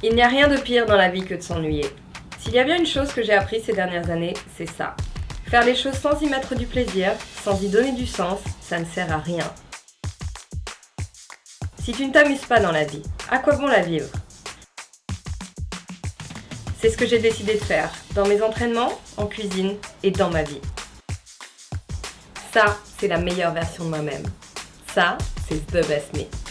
Il n'y a rien de pire dans la vie que de s'ennuyer. S'il y a bien une chose que j'ai appris ces dernières années, c'est ça. Faire les choses sans y mettre du plaisir, sans y donner du sens, ça ne sert à rien. Si tu ne t'amuses pas dans la vie, à quoi bon la vivre? C'est ce que j'ai décidé de faire, dans mes entraînements, en cuisine et dans ma vie. Ça, c'est la meilleure version de moi-même. Ça, c'est The Best Me.